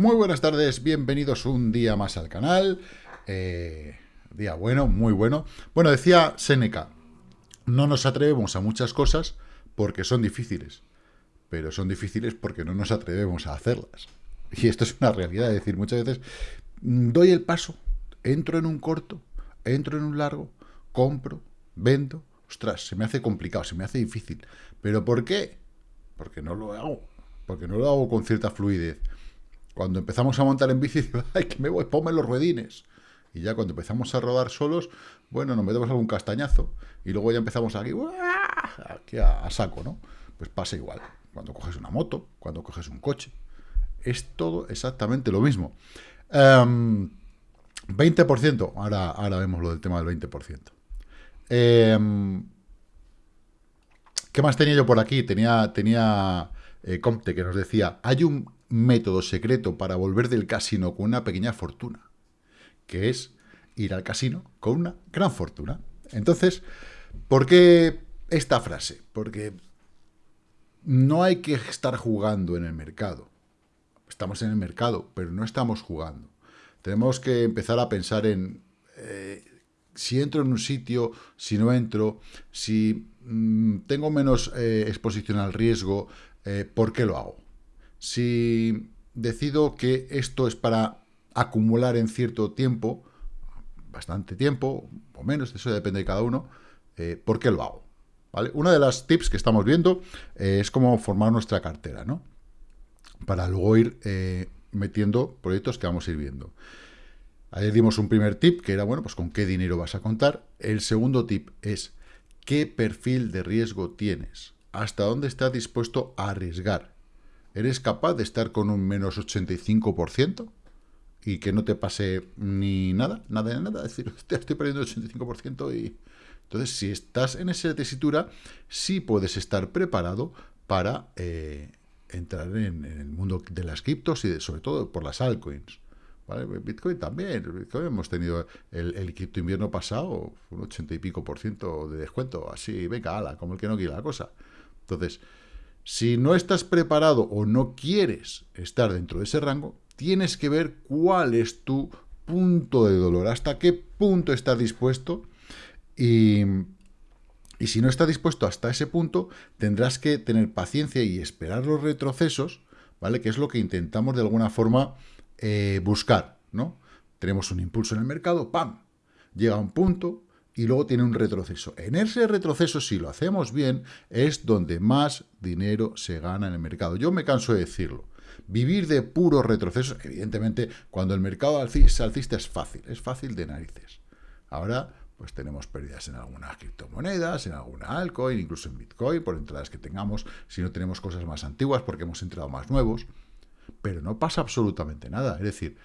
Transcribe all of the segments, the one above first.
Muy buenas tardes, bienvenidos un día más al canal. Eh, día bueno, muy bueno. Bueno, decía Seneca, no nos atrevemos a muchas cosas porque son difíciles, pero son difíciles porque no nos atrevemos a hacerlas. Y esto es una realidad, es decir, muchas veces doy el paso, entro en un corto, entro en un largo, compro, vendo, ostras, se me hace complicado, se me hace difícil. ¿Pero por qué? Porque no lo hago, porque no lo hago con cierta fluidez. Cuando empezamos a montar en bici, ay, que me voy, ponme los ruedines. Y ya cuando empezamos a rodar solos, bueno, nos metemos algún castañazo. Y luego ya empezamos aquí, aquí a, saco, ¿no? Pues pasa igual. Cuando coges una moto, cuando coges un coche. Es todo exactamente lo mismo. 20%, em, ahora, ahora vemos lo del tema del 20%. Em, ¿Qué más tenía yo por aquí? Tenía, tenía eh, Comte que nos decía, hay un método secreto para volver del casino con una pequeña fortuna, que es ir al casino con una gran fortuna. Entonces, ¿por qué esta frase? Porque no hay que estar jugando en el mercado. Estamos en el mercado, pero no estamos jugando. Tenemos que empezar a pensar en eh, si entro en un sitio, si no entro, si mm, tengo menos eh, exposición al riesgo, eh, ¿por qué lo hago? Si decido que esto es para acumular en cierto tiempo, bastante tiempo, o menos, eso depende de cada uno, eh, ¿por qué lo hago? ¿Vale? Una de las tips que estamos viendo eh, es cómo formar nuestra cartera, ¿no? Para luego ir metiendo proyectos que vamos a ir viendo. Ayer dimos un primer tip, que era, bueno, pues con qué dinero vas a contar. El segundo tip es, ¿qué perfil de riesgo tienes? ¿Hasta dónde estás dispuesto a arriesgar? ¿Eres capaz de estar con un menos 85% y que no te pase ni nada, nada de nada? Es decir, estoy perdiendo el 85% y... Entonces, si estás en esa tesitura, sí puedes estar preparado para eh, entrar en, el mundo de las criptos y sobre todo por las altcoins. ¿Vale? Bitcoin también, Bitcoin hemos tenido el, el cripto invierno pasado, un 80 y pico por ciento de descuento, así, venga, ala, como el que no quiere la cosa. Entonces, si no estás preparado o no quieres estar dentro de ese rango, tienes que ver cuál es tu punto de dolor, hasta qué punto estás dispuesto y, si no estás dispuesto hasta ese punto, tendrás que tener paciencia y esperar los retrocesos, ¿vale? Que es lo que intentamos de alguna forma eh, buscar, ¿no? Tenemos un impulso en el mercado, ¡pam! Llega a un punto, y luego tiene un retroceso. En ese retroceso, si lo hacemos bien, es donde más dinero se gana en el mercado. Yo me canso de decirlo. Vivir de puros retrocesos, evidentemente, cuando el mercado alcista, alcista es fácil, es fácil de narices. Ahora, pues tenemos pérdidas en algunas criptomonedas, en alguna altcoin, incluso en Bitcoin, por entradas que tengamos, si no tenemos cosas más antiguas, porque hemos entrado más nuevos. Pero no pasa absolutamente nada. Es decir,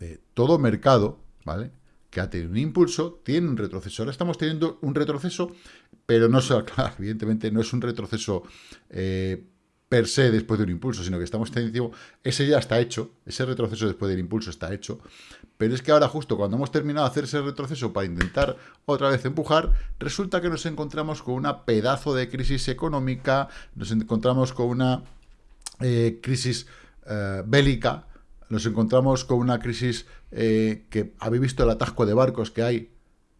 eh, todo mercado, ¿vale?, que ha tenido un impulso, tiene un retroceso. Ahora estamos teniendo un retroceso, pero no, claro, evidentemente no es un retroceso eh, per se después de un impulso, sino que estamos teniendo, ese ya está hecho, ese retroceso después del impulso está hecho, pero es que ahora justo cuando hemos terminado de hacer ese retroceso para intentar otra vez empujar, resulta que nos encontramos con una pedazo de crisis económica, nos encontramos con una eh, crisis eh, bélica, nos encontramos con una crisis eh, que habéis visto el atasco de barcos que hay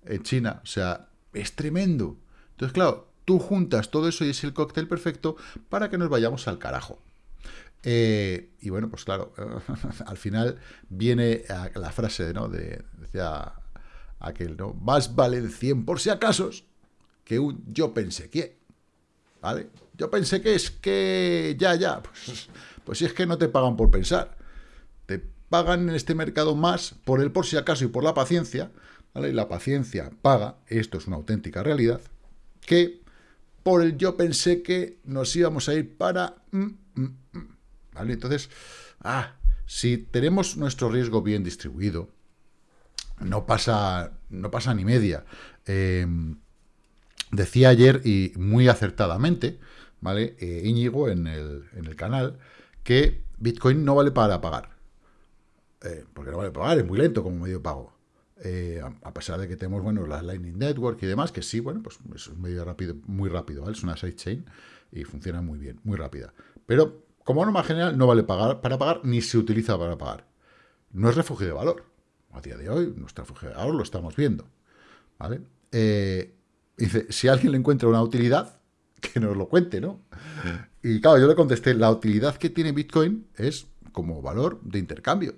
en China, o sea, es tremendo. Entonces, claro, tú juntas todo eso y es el cóctel perfecto para que nos vayamos al carajo. Eh, y bueno, pues claro, al final viene la frase, ¿no? De, decía aquel, ¿no? Más vale 100 por si acaso que un yo pensé que. ¿Vale? Yo pensé que es que ya, ya. Pues, pues si es que no te pagan por pensar pagan en este mercado más por el por si acaso y por la paciencia, ¿vale? Y la paciencia paga, esto es una auténtica realidad, que por el yo pensé que nos íbamos a ir para... Mm, mm, mm, ¿Vale? Entonces, ah, si tenemos nuestro riesgo bien distribuido, no pasa, no pasa ni media. Em, decía ayer, y muy acertadamente, ¿vale? Eh, Íñigo en el, en el canal, que Bitcoin no vale para pagar. Eh, porque no vale pagar, es muy lento como medio de pago. Eh, a, pesar de que tenemos, bueno, la Lightning Network y demás, que sí, bueno, pues es un medio rápido, muy rápido, ¿vale? Es una sidechain y funciona muy bien, muy rápida. Pero como norma general, no vale pagar, para pagar ni se utiliza para pagar. No es refugio de valor. A día de hoy, nuestro refugio de valor lo estamos viendo. ¿Vale? Eh, dice, si alguien le encuentra una utilidad, que nos lo cuente, ¿no? Y claro, yo le contesté, la utilidad que tiene Bitcoin es como valor de intercambio.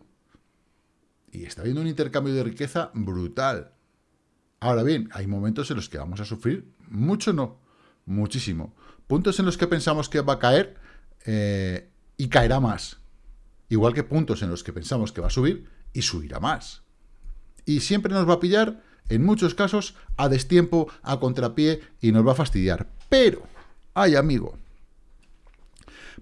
Y está habiendo un intercambio de riqueza brutal. Ahora bien, hay momentos en los que vamos a sufrir mucho, no, muchísimo. Puntos en los que pensamos que va a caer eh, y caerá más. Igual que puntos en los que pensamos que va a subir y subirá más. Y siempre nos va a pillar, en muchos casos, a destiempo, a contrapié y nos va a fastidiar. Pero, ay amigo,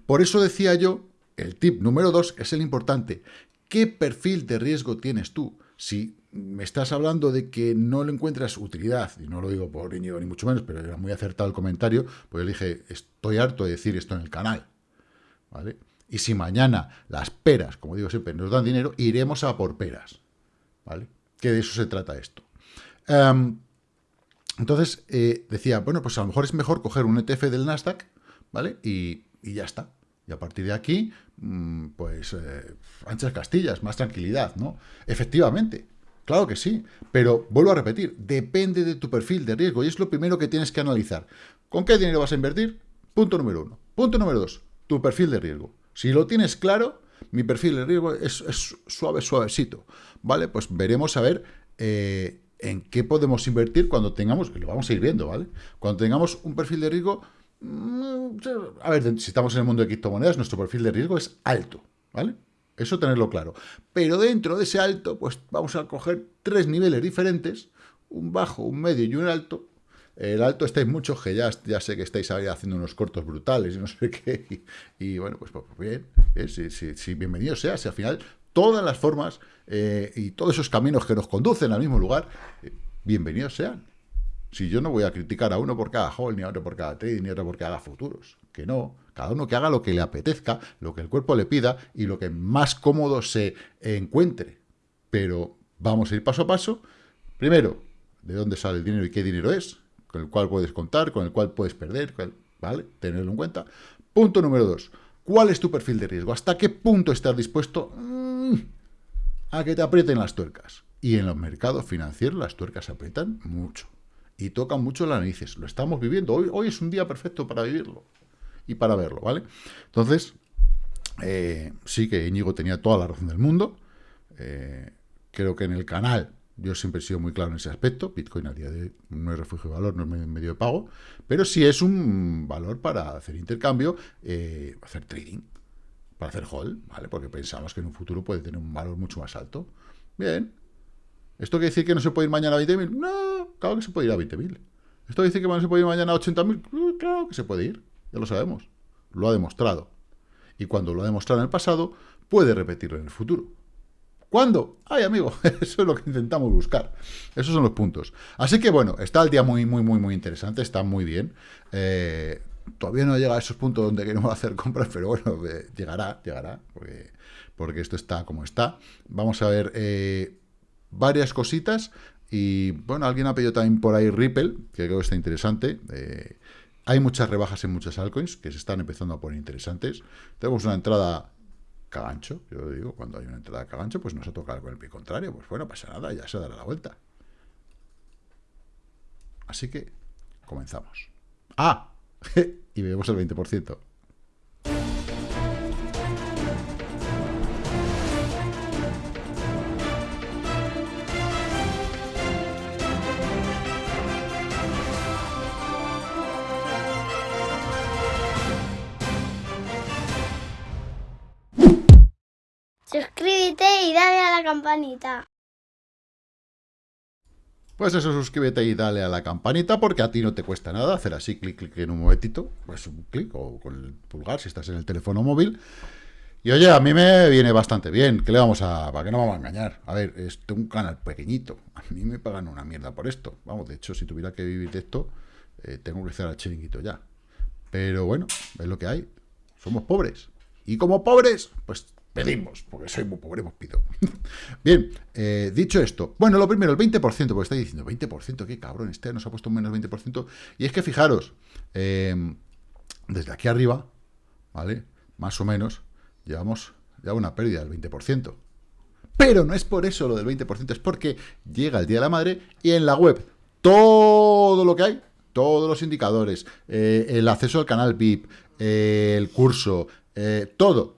por eso decía yo, el tip número dos es el importante. ¿Qué perfil de riesgo tienes tú? Si me estás hablando de que no le encuentras utilidad, y no lo digo por Íñigo ni mucho menos, pero era muy acertado el comentario, pues yo dije, estoy harto de decir esto en el canal, ¿vale? Y si mañana las peras, como digo siempre, nos dan dinero, iremos a por peras, ¿vale? Que de eso se trata esto. Em, entonces, eh, decía, bueno, pues a lo mejor es mejor coger un ETF del Nasdaq, ¿vale? Y, ya está. Y a partir de aquí, mm, pues, eh, anchas castillas, más tranquilidad, ¿no? Efectivamente, Claro que sí, pero vuelvo a repetir, depende de tu perfil de riesgo y es lo primero que tienes que analizar. ¿Con qué dinero vas a invertir? Punto número uno. Punto número dos, tu perfil de riesgo. Si lo tienes claro, mi perfil de riesgo es, suave, suavecito. ¿Vale? Pues veremos a ver eh, en qué podemos invertir cuando tengamos, lo vamos a ir viendo, ¿vale? Cuando tengamos un perfil de riesgo, a ver, si estamos en el mundo de criptomonedas, nuestro perfil de riesgo es alto, ¿vale? Eso tenerlo claro. Pero dentro de ese alto, pues vamos a coger tres niveles diferentes, un bajo, un medio y un alto. El alto estáis muchos, que ya, sé que estáis ahí haciendo unos cortos brutales y no sé qué. Y, bueno, pues, pues bien, eh, si, bienvenido sea, si al final todas las formas eh, y todos esos caminos que nos conducen al mismo lugar, eh, bienvenidos sean. Si yo no voy a criticar a uno por cada hold, ni a otro por cada trade, ni a otro porque haga futuros. Que no. Cada uno que haga lo que le apetezca, lo que el cuerpo le pida y lo que más cómodo se encuentre. Pero vamos a ir paso a paso. Primero, de dónde sale el dinero y qué dinero es, con el cual puedes contar, con el cual puedes perder, ¿vale? Tenerlo en cuenta. Punto número dos. ¿Cuál es tu perfil de riesgo? ¿Hasta qué punto estás dispuesto mm, a que te aprieten las tuercas? Y en los mercados financieros las tuercas se aprietan mucho y tocan mucho las narices. Lo estamos viviendo. Hoy, hoy es un día perfecto para vivirlo y para verlo, ¿vale? Entonces, eh, sí que Íñigo tenía toda la razón del mundo. Eh, creo que en el canal yo siempre he sido muy claro en ese aspecto. Bitcoin a día de hoy no es refugio de valor, no es medio de pago, pero sí es un valor para hacer intercambio, eh, hacer trading, para hacer hold, ¿vale? Porque pensamos que en un futuro puede tener un valor mucho más alto. Bien. ¿Esto quiere decir que no se puede ir mañana a 20.000? No, Claro que se puede ir a 20.000. ¿Esto dice que se puede ir mañana a 80.000? Claro que se puede ir, ya lo sabemos. Lo ha demostrado. Y cuando lo ha demostrado en el pasado, puede repetirlo en el futuro. ¿Cuándo? Ay, amigo, eso es lo que intentamos buscar. Esos son los puntos. Así que, bueno, está el día muy, muy, muy, muy interesante. Está muy bien. Eh, todavía no llega a esos puntos donde queremos hacer compras, pero bueno, eh, llegará, llegará, porque, porque, esto está como está. Vamos a ver eh, varias cositas. Y bueno, alguien ha pedido también por ahí Ripple, que creo que está interesante. Eh, hay muchas rebajas en muchas altcoins que se están empezando a poner interesantes. Tenemos una entrada cagancho, yo digo, cuando hay una entrada cagancho, pues nos ha tocado con el pie contrario. Pues bueno, pasa nada, ya se dará la vuelta. Así que comenzamos. ¡Ah! y vemos el 20%. Campanita. Pues eso, suscríbete y dale a la campanita porque a ti no te cuesta nada hacer así, clic, clic en un momentito, pues un clic o con el pulgar si estás en el teléfono móvil. Y oye, a mí me viene bastante bien, ¿qué le vamos a...? ¿Para qué no vamos a engañar? A ver, es un canal pequeñito, a mí me pagan una mierda por esto. Vamos, de hecho, si tuviera que vivir de esto, eh, tengo que hacer al chiringuito ya. Pero bueno, es lo que hay, somos pobres. Y como pobres, pues pedimos, porque soy muy pobre, pues pido. Bien, eh, dicho esto, bueno, lo primero, el 20%, porque estáis diciendo, 20%, qué cabrón, este nos ha puesto un menos 20%, y es que fijaros, em, desde aquí arriba, ¿vale? más o menos, llevamos ya una pérdida del 20%. Pero no es por eso lo del 20%, es porque llega el Día de la Madre y en la web todo lo que hay, todos los indicadores, eh, el acceso al canal VIP, eh, el curso, todo,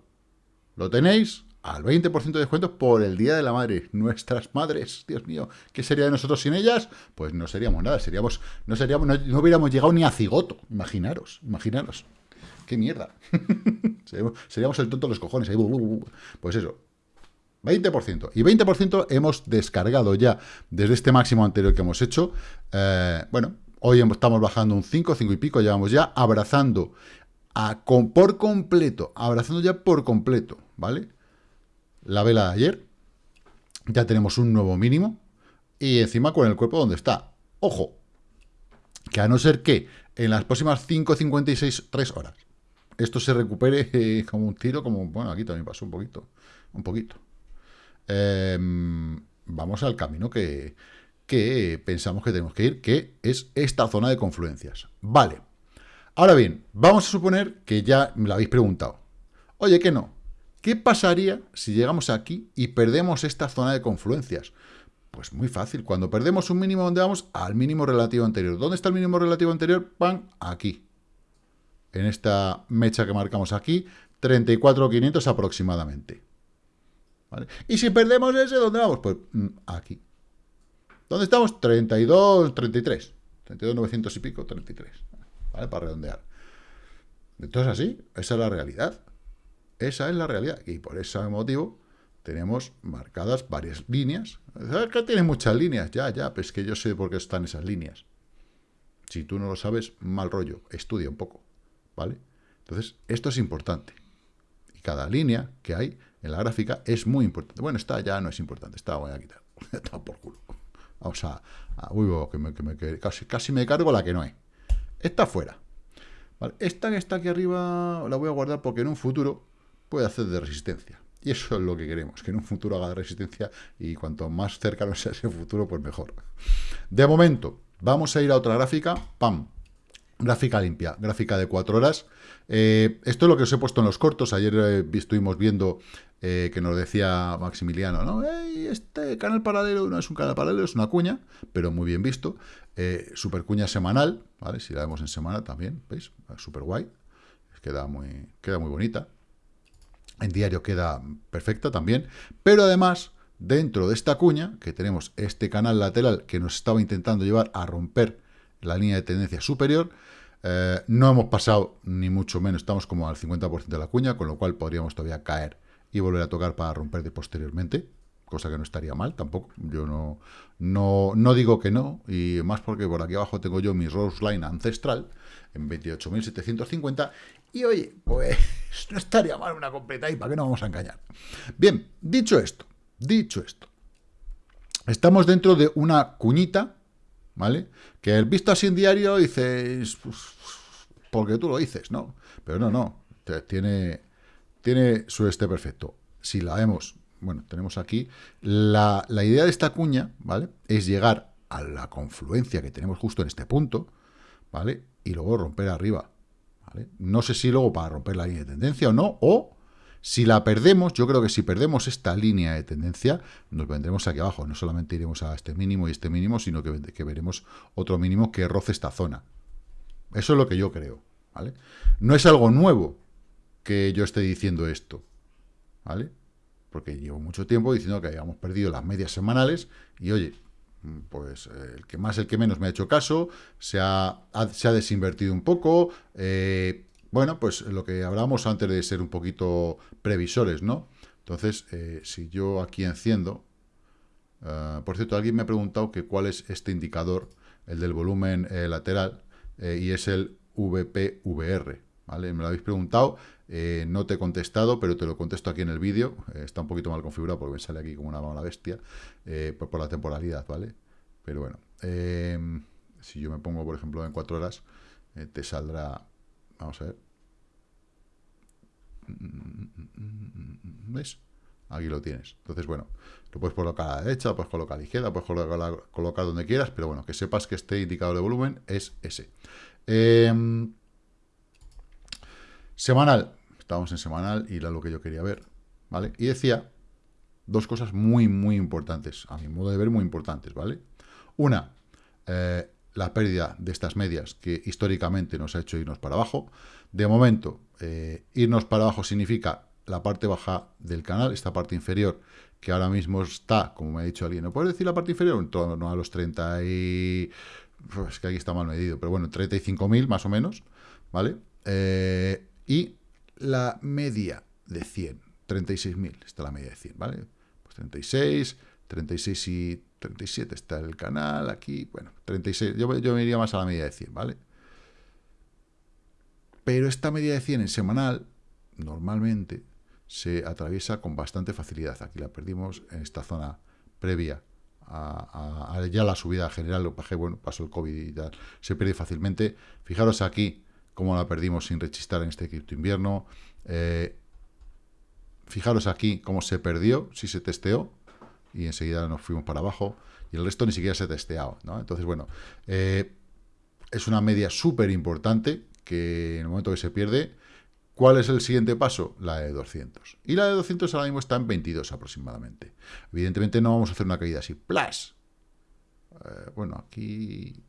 lo tenéis al 20% de descuento por el Día de la Madre. Nuestras madres, Dios mío, ¿qué sería de nosotros sin ellas? Pues no seríamos nada, seríamos, no seríamos, no, hubiéramos llegado ni a cigoto. Imaginaros, imaginaros. ¡Qué mierda! seríamos, el tonto de los cojones. Pues eso, 20%. Y 20% hemos descargado ya desde este máximo anterior que hemos hecho. Eh, bueno, hoy estamos bajando un 5, 5 y pico, llevamos ya abrazando por completo, abrazando ya por completo, ¿vale? La vela de ayer, ya tenemos un nuevo mínimo, y encima con el cuerpo donde está. Ojo, que a no ser que en las próximas 5.56, 3 horas, esto se recupere eh, como un tiro, como, bueno, aquí también pasó un poquito, un poquito. Em, vamos al camino que, que pensamos que tenemos que ir, que es esta zona de confluencias. Vale. Ahora bien, vamos a suponer que ya me lo habéis preguntado. Oye, que no. ¿Qué pasaría si llegamos aquí y perdemos esta zona de confluencias? Pues muy fácil. Cuando perdemos un mínimo, ¿dónde vamos? Al mínimo relativo anterior. ¿Dónde está el mínimo relativo anterior? ¡Pam! Aquí. En esta mecha que marcamos aquí, 34.500 aproximadamente. Y si perdemos ese, ¿dónde vamos? Pues mm, aquí. ¿Dónde estamos? 32, 33. 32, 900 y pico, 33. Para redondear. Entonces así, esa es la realidad. Esa es la realidad. Y por ese motivo tenemos marcadas varias líneas. ¿Sabes que tiene muchas líneas? Ya, ya, pues que yo sé por qué están esas líneas. Si tú no lo sabes, mal rollo. Estudia un poco. ¿Vale? Entonces, esto es importante. Y cada línea que hay en la gráfica es muy importante. Bueno, esta ya no es importante, esta voy a quitar. Está por culo. Vamos a... uy, que, casi, casi me cargo la que no hay. Esta fuera. Esta que está aquí arriba la voy a guardar porque en un futuro puede hacer de resistencia. Y eso es lo que queremos, que en un futuro haga de resistencia y cuanto más cercano sea ese futuro, pues mejor. De momento, vamos a ir a otra gráfica. ¡Pam! Gráfica limpia, gráfica de cuatro horas. Eh, esto es lo que os he puesto en los cortos. Ayer eh, estuvimos viendo eh, que nos decía Maximiliano, ¿no? este canal paralelo no es un canal paralelo, es una cuña, pero muy bien visto. super cuña semanal, ¿vale? Si la vemos en semana también, ¿veis? Super guay. Queda muy, queda muy bonita. En diario queda perfecta también. Pero además, dentro de esta cuña, que tenemos este canal lateral que nos estaba intentando llevar a romper la línea de tendencia superior. Eh, no hemos pasado ni mucho menos, estamos como al 50% de la cuña, con lo cual podríamos todavía caer y volver a tocar para romper de posteriormente, cosa que no estaría mal tampoco. Yo no, no, no digo que no, y más porque por aquí abajo tengo yo mi Rose Line ancestral en 28.750, y oye, pues no estaría mal una completa y para qué no vamos a engañar. Bien, dicho esto, dicho esto, estamos dentro de una cuñita ¿vale? Que el visto así en diario dices, porque tú lo dices, ¿no? Pero no, no, tiene, tiene su este perfecto. Si la vemos, bueno, tenemos aquí, la, la idea de esta cuña, ¿vale? Es llegar a la confluencia que tenemos justo en este punto, ¿vale? Y luego romper arriba, ¿vale? No sé si luego para romper la línea de tendencia o no, o si la perdemos, yo creo que si perdemos esta línea de tendencia, nos vendremos aquí abajo. No solamente iremos a este mínimo y este mínimo, sino que, veremos otro mínimo que roce esta zona. Eso es lo que yo creo, ¿vale? No es algo nuevo que yo esté diciendo esto, ¿vale? Porque llevo mucho tiempo diciendo que habíamos perdido las medias semanales y, oye, pues eh, el que más, el que menos me ha hecho caso, se ha, se ha desinvertido un poco, eh, bueno, pues lo que hablábamos antes de ser un poquito previsores, ¿no? Entonces, eh, si yo aquí enciendo... Ah, por cierto, alguien me ha preguntado cuál es este indicador, el del volumen eh, lateral, eh, y es el VPVR, ¿vale? Me lo habéis preguntado, no te he contestado, pero te lo contesto aquí en el vídeo. está un poquito mal configurado porque me sale aquí como una mala bestia, por, por la temporalidad, ¿vale? Pero bueno, si yo me pongo, por ejemplo, en cuatro horas, te saldrá Vamos a ver. ¿Ves? Aquí lo tienes. Entonces, bueno, lo puedes colocar a la derecha, puedes colocar a la izquierda, puedes colocar, donde quieras, pero bueno, que sepas que este indicador de volumen es ese. Em, semanal. Estábamos en semanal y era lo que yo quería ver, ¿vale? Y decía dos cosas muy, muy importantes, a mi modo de ver, muy importantes, ¿vale? Una, eh, la pérdida de estas medias que históricamente nos ha hecho irnos para abajo. De momento, eh, irnos para abajo significa la parte baja del canal, esta parte inferior, que ahora mismo está, como me ha dicho alguien, ¿no puedes decir la parte inferior? En torno a los 30 y... Es que aquí está mal medido, pero bueno, 35.000 más o menos, ¿vale? Eh, y la media de 100, 36.000, está la media de 100, ¿vale? Pues 36, 36 y 37 está el canal, aquí, bueno, 36, yo, yo me iría más a la media de 100, ¿vale? Pero esta media de 100 en semanal, normalmente, se atraviesa con bastante facilidad. Aquí la perdimos en esta zona previa a, ya la subida general, lo bajé, bueno, pasó el COVID y tal, se pierde fácilmente. Fijaros aquí cómo la perdimos sin rechistar en este cripto invierno. Eh, fijaros aquí cómo se perdió, si se testeó, y enseguida nos fuimos para abajo, y el resto ni siquiera se ha testeado, ¿no? Entonces, bueno, eh, es una media súper importante que en el momento que se pierde, ¿cuál es el siguiente paso? La de 200. Y la de 200 ahora mismo está en 22 aproximadamente. Evidentemente no vamos a hacer una caída así, ¡plas! Eh, bueno, aquí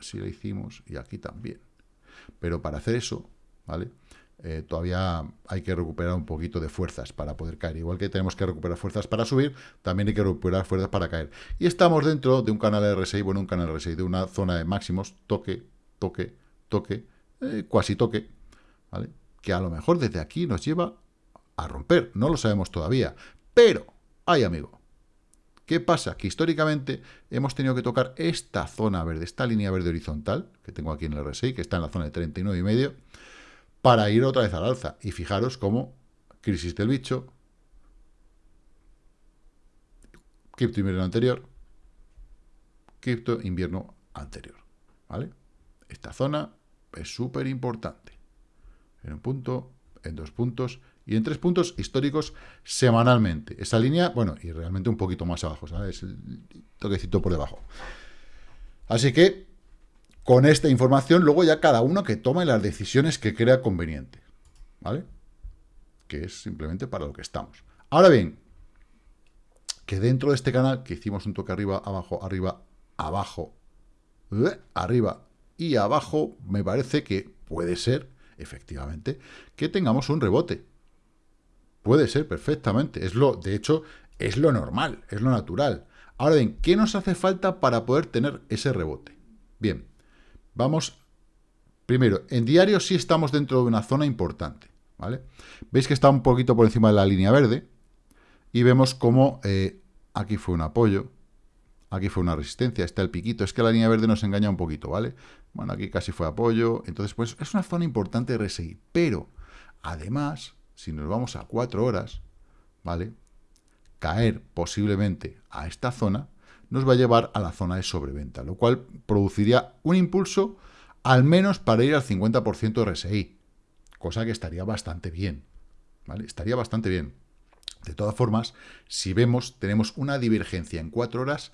sí lo hicimos y aquí también. Pero para hacer eso, ¿vale? Eh, todavía hay que recuperar un poquito de fuerzas para poder caer. Igual que tenemos que recuperar fuerzas para subir, también hay que recuperar fuerzas para caer. Y estamos dentro de un canal RSI, bueno, un canal RSI, de una zona de máximos, toque, toque, toque, eh, cuasi toque, ¿vale? Que a lo mejor desde aquí nos lleva a romper, no lo sabemos todavía. Pero, ay amigo, ¿qué pasa? Que históricamente hemos tenido que tocar esta zona verde, esta línea verde horizontal, que tengo aquí en el RSI, que está en la zona de 39 y medio, para ir otra vez al alza. Y fijaros cómo crisis del bicho, cripto invierno anterior, cripto invierno anterior. ¿Vale? Esta zona es súper importante. En un punto, en dos puntos y en tres puntos históricos semanalmente. Esa línea, bueno, y realmente un poquito más abajo, ¿sabes? El toquecito por debajo. Así que con esta información, luego ya cada uno que tome las decisiones que crea conveniente, ¿vale? Que es simplemente para lo que estamos. Ahora bien, que dentro de este canal, que hicimos un toque arriba, abajo, arriba, abajo, ¿eh? arriba y abajo, me parece que puede ser, efectivamente, que tengamos un rebote. Puede ser perfectamente. Es lo, de hecho, es lo normal, es lo natural. Ahora bien, ¿qué nos hace falta para poder tener ese rebote? Bien, Vamos, primero, en diario sí estamos dentro de una zona importante, ¿vale? Veis que está un poquito por encima de la línea verde y vemos cómo eh, aquí fue un apoyo, aquí fue una resistencia, está el piquito, es que la línea verde nos engaña un poquito, ¿vale? Bueno, aquí casi fue apoyo, entonces pues es una zona importante de RSI, pero además, si nos vamos a cuatro horas, ¿vale? Caer posiblemente a esta zona nos va a llevar a la zona de sobreventa, lo cual produciría un impulso al menos para ir al 50% de RSI, cosa que estaría bastante bien, ¿vale? Estaría bastante bien. De todas formas, si vemos, tenemos una divergencia en cuatro horas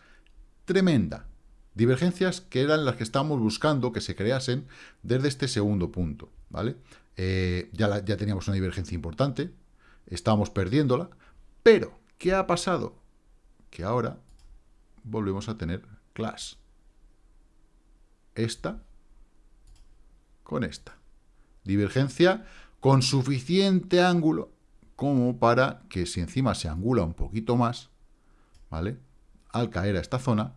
tremenda. Divergencias que eran las que estábamos buscando que se creasen desde este segundo punto, ¿vale? Eh, ya, ya teníamos una divergencia importante, estábamos perdiéndola, pero, ¿qué ha pasado? Que ahora volvemos a tener class. Esta con esta. Divergencia con suficiente ángulo como para que si encima se angula un poquito más, ¿vale? Al caer a esta zona,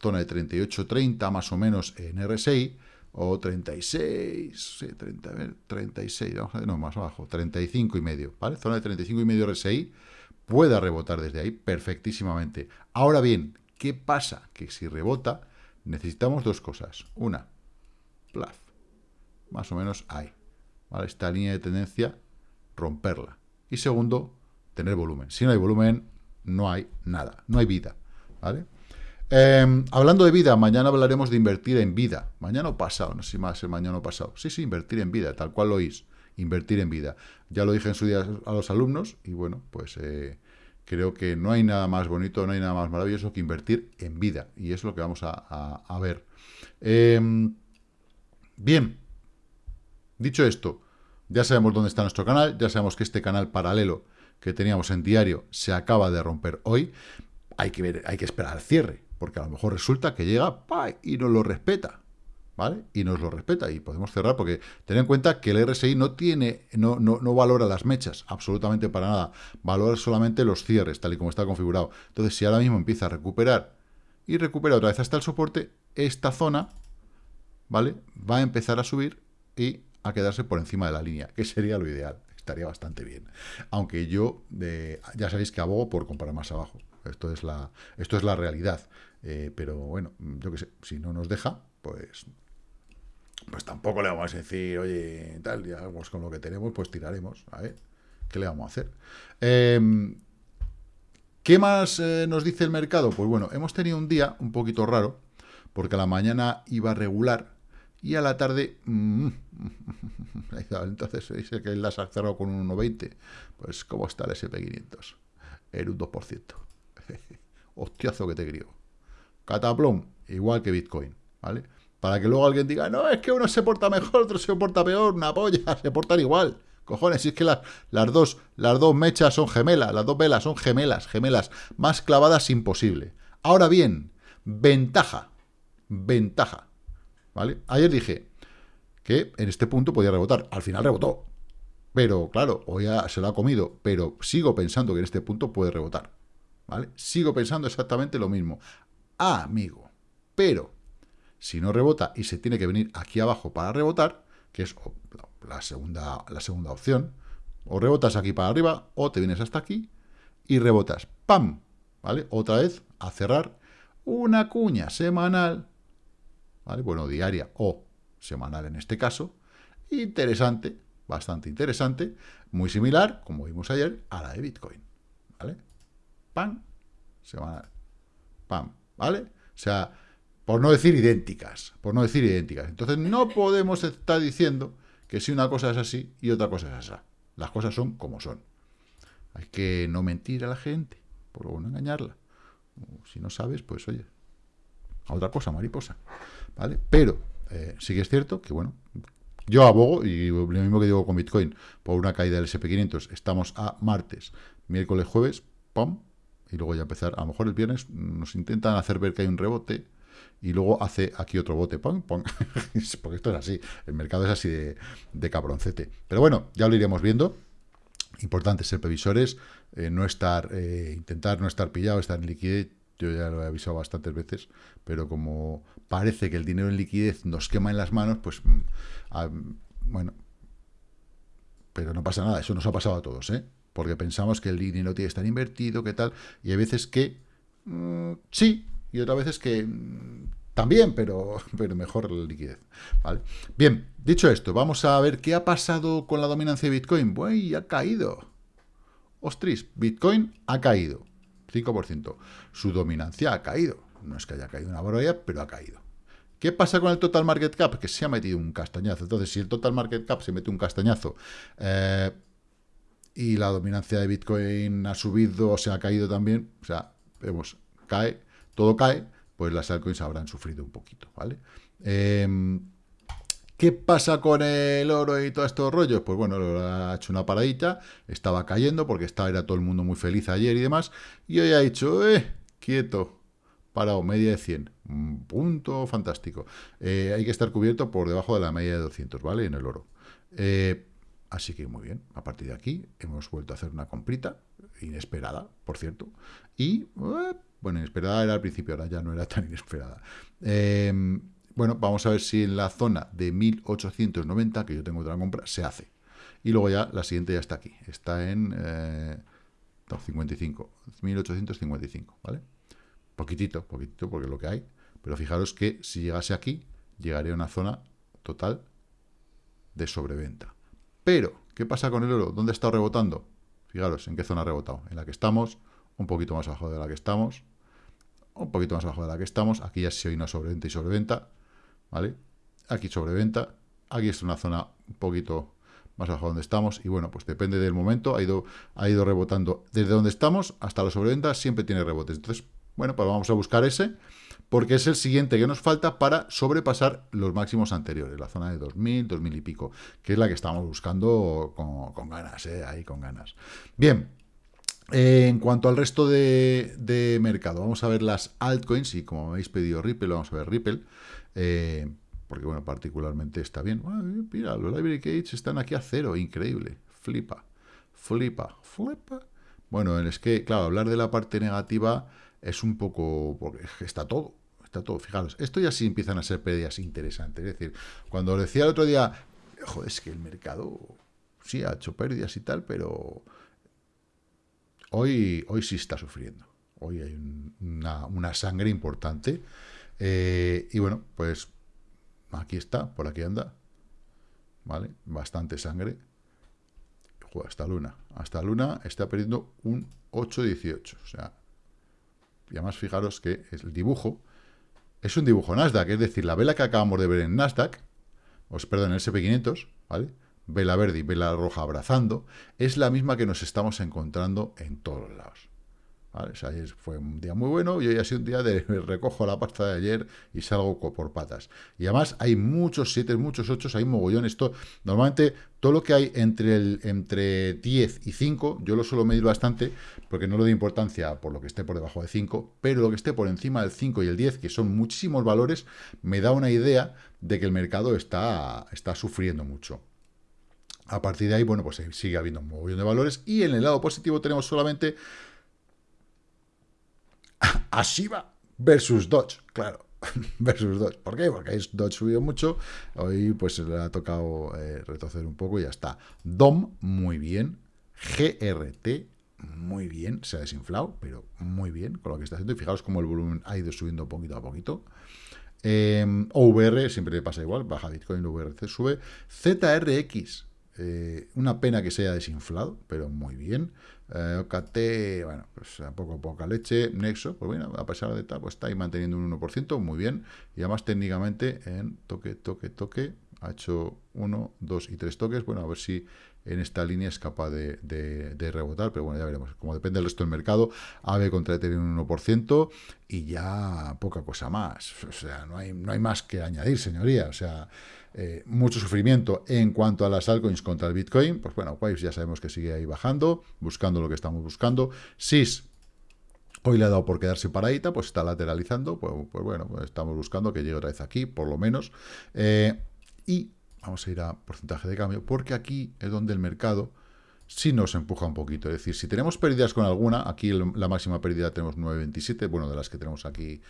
zona de 38-30 más o menos en RSI, o 36, sí, 30, 36, vamos a ver, no, más abajo, 35 y medio, ¿vale? Zona de 35 y medio RSI, pueda rebotar desde ahí perfectísimamente. Ahora bien, ¿qué pasa? Que si rebota, necesitamos dos cosas. Una, plaf, más o menos ahí. Esta línea de tendencia, romperla. Y segundo, tener volumen. Si no hay volumen, no hay nada, no hay vida. Em, hablando de vida, mañana hablaremos de invertir en vida. Mañana o pasado, no sé si más mañana o pasado. Sí, sí, invertir en vida, tal cual lo oís invertir en vida. Ya lo dije en su día a los alumnos y bueno, pues eh, creo que no hay nada más bonito, no hay nada más maravilloso que invertir en vida y es lo que vamos a, ver. Em, bien, dicho esto, Ya sabemos dónde está nuestro canal, ya sabemos que este canal paralelo que teníamos en diario se acaba de romper hoy. Hay que, ver, hay que esperar al cierre, porque a lo mejor resulta que llega y nos lo respeta. ¿Vale? Y nos lo respeta y podemos cerrar porque ten en cuenta que el RSI no tiene, no, no, no, valora las mechas, absolutamente para nada, valora solamente los cierres, tal y como está configurado. Entonces, si ahora mismo empieza a recuperar y recupera otra vez hasta el soporte, esta zona, ¿vale? Va a empezar a subir y a quedarse por encima de la línea, que sería lo ideal, estaría bastante bien. Aunque yo, ya sabéis que abogo por comprar más abajo, esto es la, esto es la realidad. Eh, pero bueno, yo qué sé, si no nos deja, pues pues tampoco le vamos a decir, oye, tal, ya vamos con lo que tenemos, pues tiraremos, a ver, ¿qué le vamos a hacer? Em, ¿Qué más eh, nos dice el mercado? Pues bueno, hemos tenido un día un poquito raro, porque a la mañana iba regular, y a la tarde, mm, entonces dice que el ha cerrado con un 1,20, pues ¿cómo está el SP500? En un 2%. Hostiazo que te griego. Cataplón, igual que Bitcoin, ¿vale? Para que luego alguien diga, no, es que uno se porta mejor, otro se porta peor, una polla, se portan igual. Cojones, si es que las, las, dos, las dos mechas son gemelas, las dos velas son gemelas, gemelas, más clavadas imposible. Ahora bien, ventaja, ventaja, ¿vale? Ayer dije que en este punto podía rebotar, al final rebotó, pero claro, hoy ya se lo ha comido, pero sigo pensando que en este punto puede rebotar, ¿vale? Sigo pensando exactamente lo mismo. Ah, amigo, pero si no rebota y se tiene que venir aquí abajo para rebotar, que es la segunda, la segunda opción, o rebotas aquí para arriba, o te vienes hasta aquí y rebotas. ¡Pam! ¿Vale? Otra vez a cerrar una cuña semanal, ¿vale? Bueno, diaria o semanal en este caso. Interesante, bastante interesante, muy similar, como vimos ayer, a la de Bitcoin, ¿vale? ¡Pam! Semanal. ¡Pam! ¿Vale? O sea, por no decir idénticas, por no decir idénticas. Entonces no podemos estar diciendo que si una cosa es así y otra cosa es esa. Las cosas son como son. Hay que no mentir a la gente, por no engañarla. Si no sabes, pues oye, a otra cosa, mariposa. ¿Vale? Pero eh, sí que es cierto que, bueno, yo abogo, y lo mismo que digo con Bitcoin, por una caída del SP500, estamos a martes, miércoles, jueves, ¡pum! Y luego ya empezar, a lo mejor el viernes nos intentan hacer ver que hay un rebote, y luego hace aquí otro bote, pong, porque esto es así, el mercado es así de, cabroncete. Pero bueno, ya lo iremos viendo. Importante ser previsores, eh, no estar, eh, intentar no estar pillado, estar en liquidez. Yo ya lo he avisado bastantes veces, pero como parece que el dinero en liquidez nos quema en las manos, pues, mm, bueno, pero no pasa nada, eso nos ha pasado a todos, ¿eh? Porque pensamos que el dinero tiene que estar invertido, que tal, y hay veces que mm, sí, y otras veces que mm, también, pero, pero mejor la liquidez. ¿vale? Bien, dicho esto, vamos a ver qué ha pasado con la dominancia de Bitcoin. Buey, ha caído. Ostris, Bitcoin ha caído. 5%. Su dominancia ha caído. No es que haya caído una barbaridad, pero ha caído. ¿Qué pasa con el total market cap? Que se ha metido un castañazo. Entonces, si el total market cap se mete un castañazo eh, y la dominancia de Bitcoin ha subido o se ha caído también, o sea, vemos, cae, todo cae, pues las altcoins habrán sufrido un poquito, ¿vale? Em, ¿Qué pasa con el oro y todos estos rollos? Pues bueno, ha hecho una paradita, estaba cayendo porque estaba, era todo el mundo muy feliz ayer y demás, y hoy ha dicho, eh, quieto, parado, media de 100, punto fantástico. Eh, hay que estar cubierto por debajo de la media de 200, ¿vale? En el oro. Eh, así que muy bien, a partir de aquí hemos vuelto a hacer una comprita, inesperada, por cierto, y eh, bueno, inesperada era al principio, ahora ya no era tan inesperada. Em, bueno, vamos a ver si en la zona de 1890, que yo tengo otra compra, se hace. Y luego ya la siguiente ya está aquí. Está en eh, 55, 1855, ¿vale? Poquitito, poquitito, porque es lo que hay. Pero fijaros que si llegase aquí, llegaría a una zona total de sobreventa. Pero, ¿qué pasa con el oro? ¿Dónde está rebotando? Fijaros en qué zona ha rebotado. En la que estamos, un poquito más abajo de la que estamos, un poquito más abajo de la que estamos, aquí ya se hay una sobreventa y sobreventa, ¿vale? Aquí sobreventa, aquí es una zona un poquito más abajo donde estamos, y bueno, pues depende del momento, ha ido, ha ido rebotando desde donde estamos hasta la sobreventa, siempre tiene rebotes, entonces, bueno, pues vamos a buscar ese, porque es el siguiente que nos falta para sobrepasar los máximos anteriores, la zona de 2000, 2000 y pico, que es la que estamos buscando con, ganas, ¿eh? ahí con ganas. Bien, eh, en cuanto al resto de, mercado, vamos a ver las altcoins, y como habéis pedido Ripple, vamos a ver Ripple, eh, porque bueno, particularmente está bien. mira, los Library Gates están aquí a cero, increíble, flipa, flipa, flipa. Bueno, es que, claro, hablar de la parte negativa es un poco, porque está todo, está todo, fijaros, esto ya sí empiezan a ser pérdidas interesantes, es decir, cuando os decía el otro día, joder, es que el mercado sí ha hecho pérdidas y tal, pero Hoy, hoy sí está sufriendo. Hoy hay una, sangre importante. Eh, y bueno, pues aquí está, por aquí anda. ¿Vale? Bastante sangre. hasta Luna. Hasta Luna está perdiendo un 8,18. O sea, y además fijaros que el dibujo es un dibujo Nasdaq. Es decir, la vela que acabamos de ver en Nasdaq, os perdón, en el SP500, ¿vale? Vela verde y vela roja abrazando, es la misma que nos estamos encontrando en todos lados. ¿Vale? fue un día muy bueno y hoy ha sido un día de recojo la pasta de ayer y salgo por patas. Y además hay muchos 7, muchos 8, hay mogollón. Esto, normalmente todo lo que hay entre, el, entre 10 y 5, yo lo suelo medir bastante porque no le doy importancia por lo que esté por debajo de 5, pero lo que esté por encima del 5 y el 10, que son muchísimos valores, me da una idea de que el mercado está, está sufriendo mucho. A partir de ahí, bueno, pues sigue habiendo un montón de valores. Y en el lado positivo tenemos solamente a versus Dodge, claro. versus Dodge. ¿Por qué? Porque Dodge subió mucho. Hoy pues le ha tocado eh, retroceder un poco y ya está. DOM, muy bien. GRT, muy bien. Se ha desinflado, pero muy bien con lo que está haciendo. Y fijaros cómo el volumen ha ido subiendo poquito a poquito. Eh, OVR, siempre le pasa igual. Baja Bitcoin, VRC sube. ZRX, eh, una pena que se haya desinflado, pero muy bien. Eh, OKT, bueno, pues a poco a poca leche. Nexo, pues bueno, a pesar de tal, pues está ahí manteniendo un 1%, muy bien. Y además técnicamente en toque, toque, toque, ha hecho uno, dos y tres toques. Bueno, a ver si en esta línea es capaz de, rebotar, pero bueno, ya veremos. Como depende del resto del mercado, AVE contra tener un 1% y ya poca cosa más. O sea, no hay, no hay más que añadir, señoría. O sea, eh, mucho sufrimiento en cuanto a las altcoins contra el Bitcoin, pues bueno, Waves ya sabemos que sigue ahí bajando, buscando lo que estamos buscando. SIS hoy le ha dado por quedarse paradita, pues está lateralizando, pues, pues bueno, pues estamos buscando que llegue otra vez aquí, por lo menos. Eh, y vamos a ir a porcentaje de cambio, porque aquí es donde el mercado sí nos empuja un poquito. Es decir, si tenemos pérdidas con alguna, aquí la máxima pérdida tenemos 9.27, bueno, de las que tenemos aquí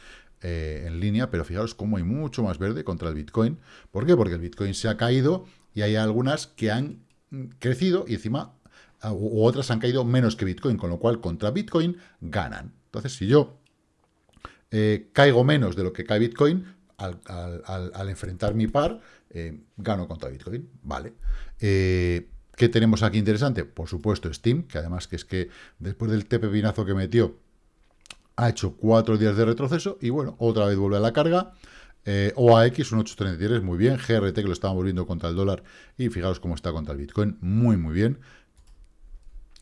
eh, en línea, pero fijaros cómo hay mucho más verde contra el Bitcoin. ¿Por qué? Porque el Bitcoin se ha caído y hay algunas que han crecido y encima u otras han caído menos que Bitcoin, con lo cual contra Bitcoin ganan. Entonces, si yo eh, caigo menos de lo que cae Bitcoin, al, enfrentar mi par, eh, gano contra Bitcoin, ¿vale? ¿Qué tenemos aquí interesante? Por supuesto Steam, que además que es que después del tepe pinazo que metió ha hecho cuatro días de retroceso y bueno, otra vez vuelve a la carga. Eh, OAX, un 833, muy bien. GRT, que lo estábamos viendo contra el dólar. Y fijaros cómo está contra el Bitcoin, muy, muy bien.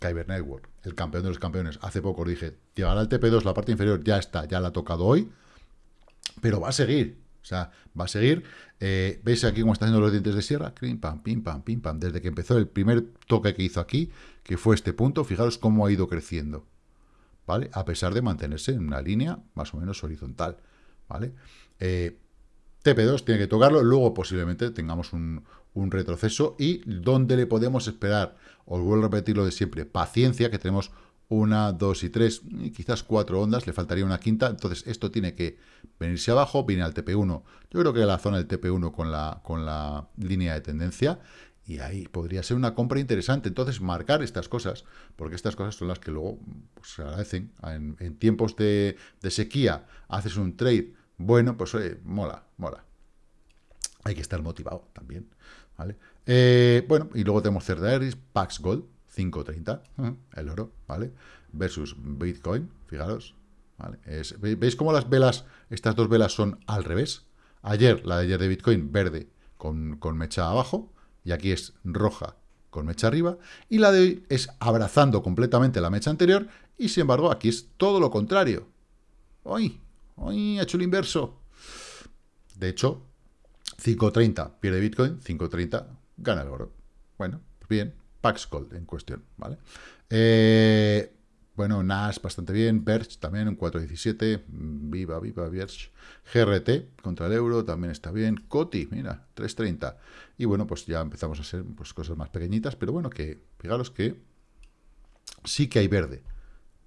Kyber Network, el campeón de los campeones. Hace poco os dije, llegará al TP2, la parte inferior ya está, ya la ha tocado hoy. Pero va a seguir, sea, va a seguir. Eh, ¿Veis aquí cómo está haciendo los dientes de sierra? Pim, pam, pim, pam, pim, pam. Desde que empezó el primer toque que hizo aquí, que fue este punto, fijaros cómo ha ido creciendo. ¿vale? A pesar de mantenerse en una línea más o menos horizontal, ¿vale? Eh, TP2 tiene que tocarlo, luego posiblemente tengamos un, retroceso y donde le podemos esperar, os vuelvo a repetir lo de siempre, paciencia, que tenemos una, dos y tres, y quizás cuatro ondas, le faltaría una quinta, entonces esto tiene que venirse abajo, viene al TP1, yo creo que la zona del TP1 con la, con la línea de tendencia, y ahí podría ser una compra interesante. Entonces, marcar estas cosas, porque estas cosas son las que luego pues, se agradecen. En, tiempos de, sequía, haces un trade, bueno, pues mola, mola. Hay que estar motivado también, ¿vale? Eh, bueno, y luego tenemos Cerdaeris, Pax Gold, 5.30, el oro, ¿vale? Versus Bitcoin, fijaros, ¿vale? ¿Veis cómo las velas, estas dos velas son al revés? Ayer, la de ayer de Bitcoin, verde con, con mecha abajo, y aquí es roja con mecha arriba, y la de hoy es abrazando completamente la mecha anterior, y sin embargo aquí es todo lo contrario. ¡Uy! ¡Ay, ha hecho el inverso! De hecho, 5.30 pierde Bitcoin, 5.30 gana el oro. Bueno, pues bien, Pax Gold en cuestión, ¿vale? Eh, bueno, NAS bastante bien, Verge también un 4.17, viva, viva Verge. GRT contra el euro también está bien, COTI, mira, 3.30. Y bueno, pues ya empezamos a hacer pues, cosas más pequeñitas, pero bueno, que fijaros que sí que hay verde,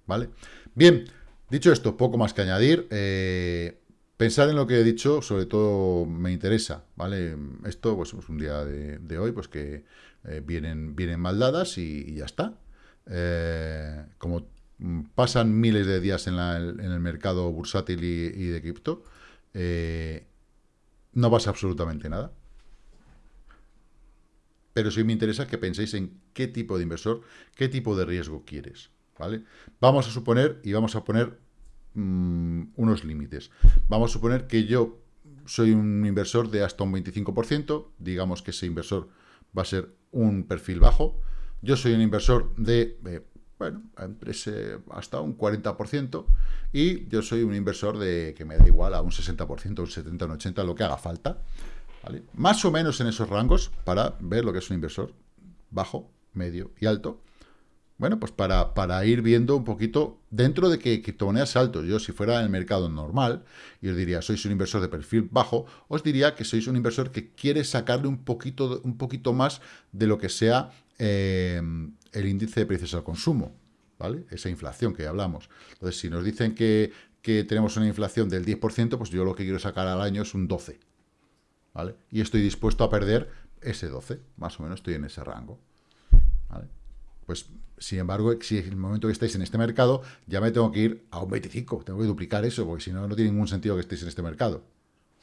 ¿vale? Bien, dicho esto, poco más que añadir. Eh, pensar en lo que he dicho, sobre todo me interesa, ¿vale? Esto, pues es un día de, hoy, pues que eh, vienen, vienen mal dadas y, ya está. Eh, como pasan miles de días en, el mercado bursátil y, de cripto, no pasa absolutamente nada. Pero sí me interesa que penséis en qué tipo de inversor, qué tipo de riesgo quieres. ¿vale? Vamos a suponer y vamos a poner mm, unos límites. Vamos a suponer que yo soy un inversor de hasta un 25%, digamos que ese inversor va a ser un perfil bajo. Yo soy un inversor de, eh, bueno, hasta un 40%, y yo soy un inversor de que me da igual a un 60%, un 70%, un 80%, lo que haga falta. Más o menos en esos rangos para ver lo que es un inversor bajo, medio y alto. Bueno, pues para, para ir viendo un poquito, dentro de que criptomonedas altos, yo si fuera el mercado normal, y os diría, sois un inversor de perfil bajo, os diría que sois un inversor que quiere sacarle un poquito, un poquito más de lo que sea eh, el índice de precios al consumo, ¿vale? Esa inflación que hablamos. Entonces, si nos dicen que, que tenemos una inflación del 10%, pues yo lo que quiero sacar al año es un 12%. ¿vale? Y estoy dispuesto a perder ese 12, más o menos estoy en ese rango. ¿vale? Pues, sin embargo, si en el momento que estáis en este mercado, ya me tengo que ir a un 25, tengo que duplicar eso, porque si no, no tiene ningún sentido que estéis en este mercado.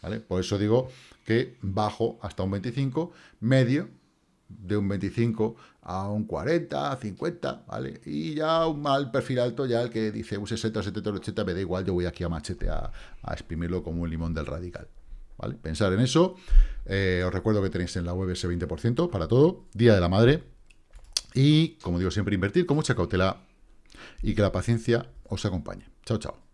¿vale? Por eso digo que bajo hasta un 25, medio de un 25 a un 40, 50, ¿vale? Y ya un mal perfil alto, ya el que dice un 60, 70, 80, me da igual, yo voy aquí a machete a, exprimirlo como un limón del radical. ¿vale? Pensar en eso. Eh, os recuerdo que tenéis en la web ese 20% para todo. Día de la Madre. Y, como digo siempre, invertir con mucha cautela y que la paciencia os acompañe. Chao, chao.